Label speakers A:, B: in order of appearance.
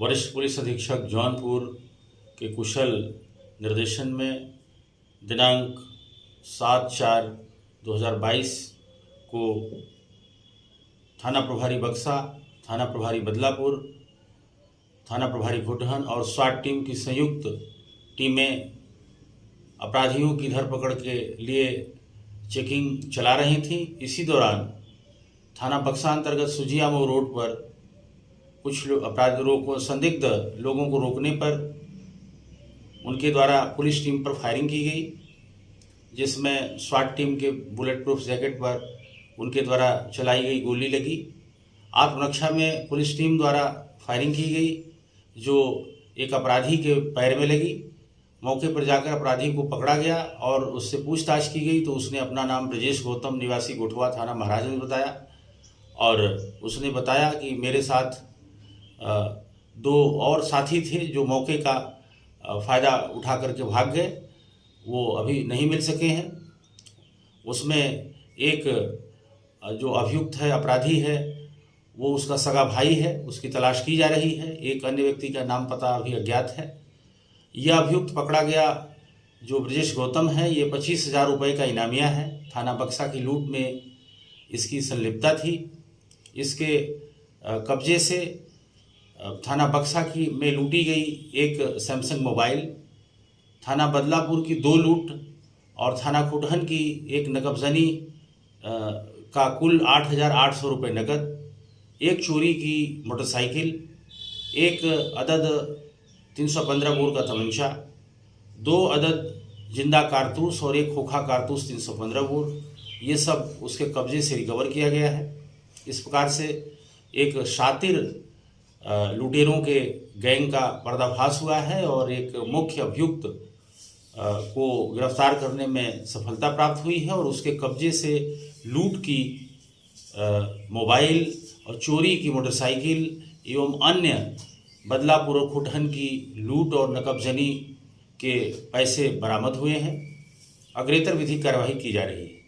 A: वरिष्ठ पुलिस अधीक्षक जौनपुर के कुशल निर्देशन में दिनांक सात चार 2022 को थाना प्रभारी बक्सा, थाना प्रभारी बदलापुर, थाना प्रभारी घुटहन और स्वाट टीम की संयुक्त टीमें अपराधियों की धरपकड़ के लिए चेकिंग चला रही थी। इसी दौरान थाना बक्सा अंतर्गत सुजियामो रोड पर कुछ लोग अपराधियों को संदिग्ध लोगों को रोकने पर उनके द्वारा पुलिस टीम पर फायरिंग की गई, जिसमें स्वाट टीम के बुलेट प्रूफ जैकेट पर उनके द्वारा चलाई गई गोली लगी। आत्मरक्षा में पुलिस टीम द्वारा फायरिंग की गई, जो एक अपराधी के पैर में लगी। मौके पर जाकर अपराधी को पकड़ा गया और उससे पूछताछ की गई तो उसने अपना नाम ब्रजेश गौतम निवासी गोठवा थाना महाराजगंज बताया और उसने बताया कि मेरे साथ दो और साथी थे जो मौके का फ़ायदा उठा करके भाग गए। वो अभी नहीं मिल सके हैं। उसमें एक जो अभियुक्त है, अपराधी है, वो उसका सगा भाई है, उसकी तलाश की जा रही है। एक अन्य व्यक्ति का नाम पता अभी अज्ञात है। यह अभियुक्त पकड़ा गया जो ब्रजेश गौतम है, ये पच्चीस हज़ार रुपये का इनामिया है। थाना बक्सा की लूट में इसकी संलिप्तता थी। इसके कब्जे से थाना बक्सा की में लूटी गई एक सैमसंग मोबाइल, थाना बदलापुर की दो लूट और थाना खुटहन की एक नकबजनी का कुल आठ हज़ार आठ सौ रुपये नकद, एक चोरी की मोटरसाइकिल, एक अदद तीन सौ पंद्रह बोर का तमंचा, दो अदद ज़िंदा कारतूस और एक खोखा कारतूस तीन सौ पंद्रह बोर ये सब उसके कब्जे से रिकवर किया गया है। इस प्रकार से एक शातिर लुटेरों के गैंग का पर्दाफाश हुआ है और एक मुख्य अभियुक्त को गिरफ़्तार करने में सफलता प्राप्त हुई है और उसके कब्जे से लूट की मोबाइल और चोरी की मोटरसाइकिल एवं अन्य बदलापुर और खुटहन की लूट और नकबजनी के पैसे बरामद हुए हैं। अग्रेतर विधि कार्रवाई की जा रही है।